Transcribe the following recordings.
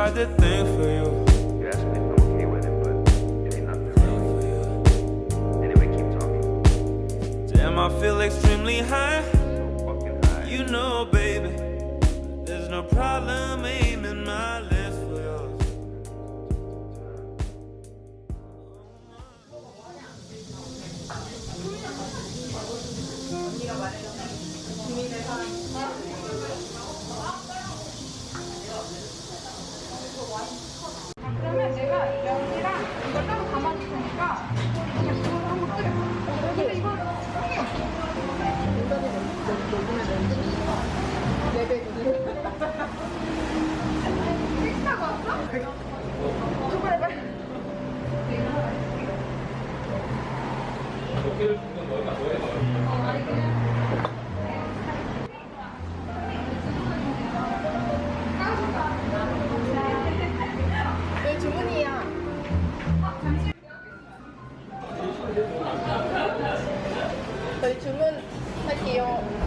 I'm gonna buy the thing for you. You asked me if I'm okay with it, but it ain't nothing really. Anyway, keep talking. Damn, I feel extremely high. 저희 주문할게요.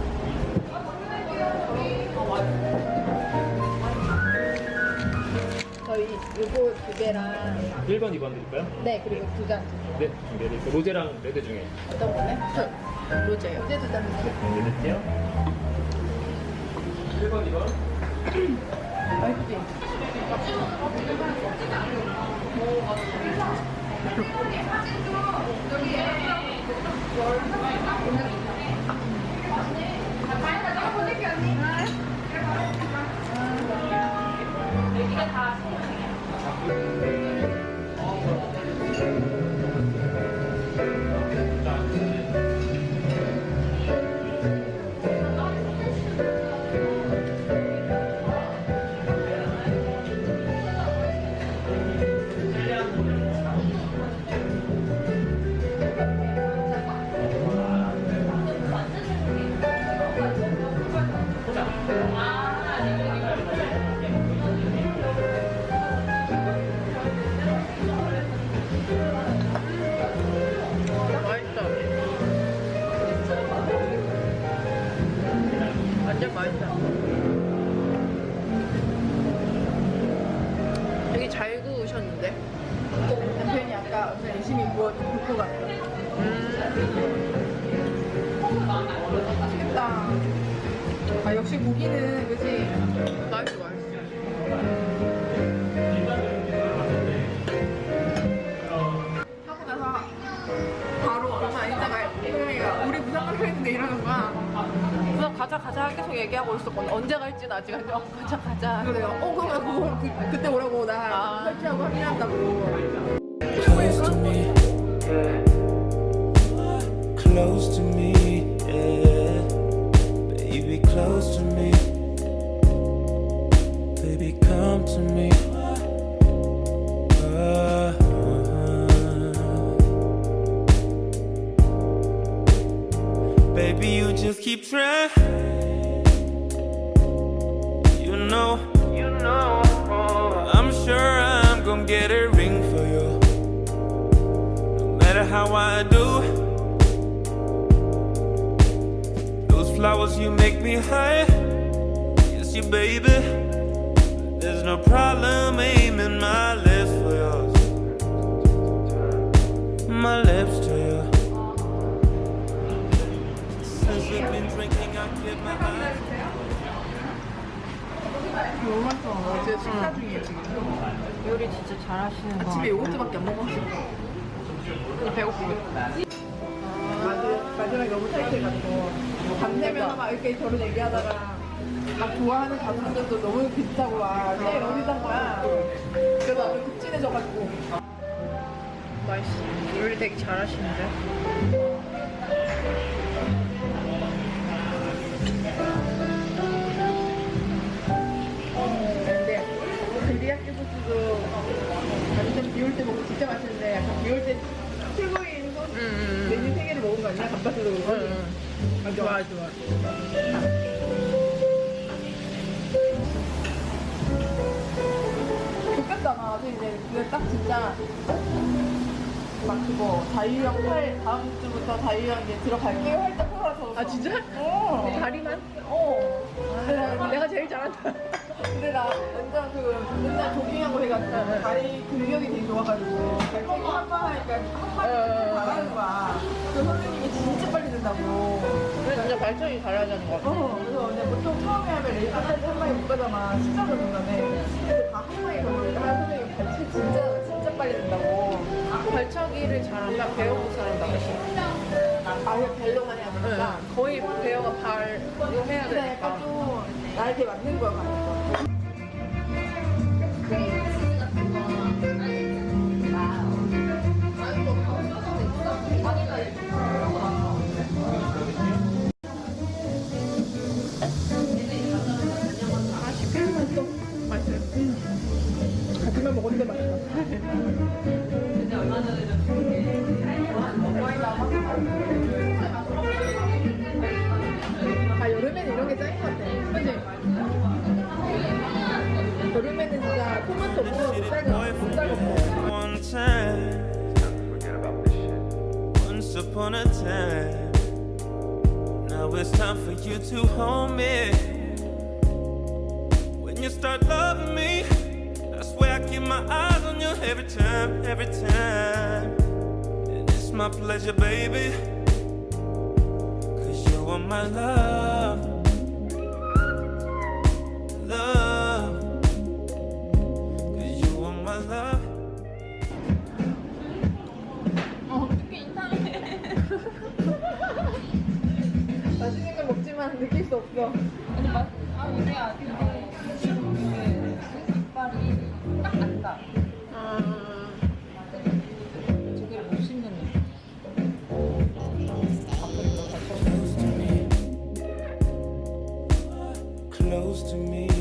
저희 요거 두 개랑 1번, 2번 드릴까요? 네 그리고 두잔 네, 준비해드릴게요. 로제랑 레드 중에. 어떤 거네? 저 로제요. 로제 두잔 주세요. 준비해드릴게요. 1번, 2번. 맛있지? 맛 맛있어. 되게 잘 구우셨는데? 남편이 아까 열심히 구워, 굽고 갔어. 맛있겠다. 아, 역시 고기는, 그지? 맛있어, 맛있어. 가자 가자 계속 얘기하고 있었거든. 언제 갈지는 아직 안 돼. 어, 가자 가자. 내가 어 그러면 그거 그, 그 때 오라고 나 설치하고. Close to me, close to me, yeah. Baby, close to me. Baby, come to me. Uh, Baby, you just keep trying. Flowers, you make me high. Yes, you, baby. There's no problem aiming my lips for yours. My lips to you. Since we've been drinking, I kept my eyes. 맛있어. 어제 식사 중이에요 지금. 요리 진짜 잘하시는 거 아침에 요거트밖에 안 먹었어. 마지막, 마지막에 너무 타이트해가지고 밤새면 막 이렇게 저런 얘기하다가 막 좋아하는 가수들도 너무 비슷하고 막 제일 어리단 거야 그래서 나도 급진해져가지고 맛있어. 요리 되게 잘하시는데? 근데 그리야끼 소스도 완전 비올 때 먹으면 진짜 맛있는데 약간 비올 때 최고인 소스 메뉴 세 개를 먹은 거 아니야? 감바스도 맞 아 좋아 좋아 좋겠다 나 이제 근데 딱 진짜 막 그거 자유형 팔 다음 주부터 자유형 이제 들어갈게요 할때 풀어서 아 진짜? 어 다리만? 어. 내가, 내가 제일 잘한다. 근데 나 완전 그 맨날 조깅하고 해가지고 다리 근력이 되게 좋아가지고 발차기 한번 하니까 한번 잘하는 거야. 그 선생님이 진짜 빨리 된다고. 발전이 잘하자는 거 같아. 어, 그래서 근데 보통 처음에 하면 레이저까지 한 방에 못 가잖아. 시작을 중간에. 근데 다 한 방에 한 선생님 발차기 진짜 진짜 빨리 된다고. 발차기를 잘한다, 배우고 잘한다. 아예 발로만 해야 되니까. 응. 거의 배우가 발로 해야 약간 되니까. 좀 나한테 맞는 거야 가니까. 같이만 먹었는데 맛있어. 아 여름에는 이런 게 짱인 것 같아. 그치? 여름에는 진짜 토마토 없고 못 살고 못 살고 once upon a time. Now it's time for you to hold me. When you start loving me, my eyes on you every time, every time. And it's my pleasure, baby. Cause you are my love. Love. Cause you are my love. 맛있는 걸 먹지만 느낄 수 없어. Close to me,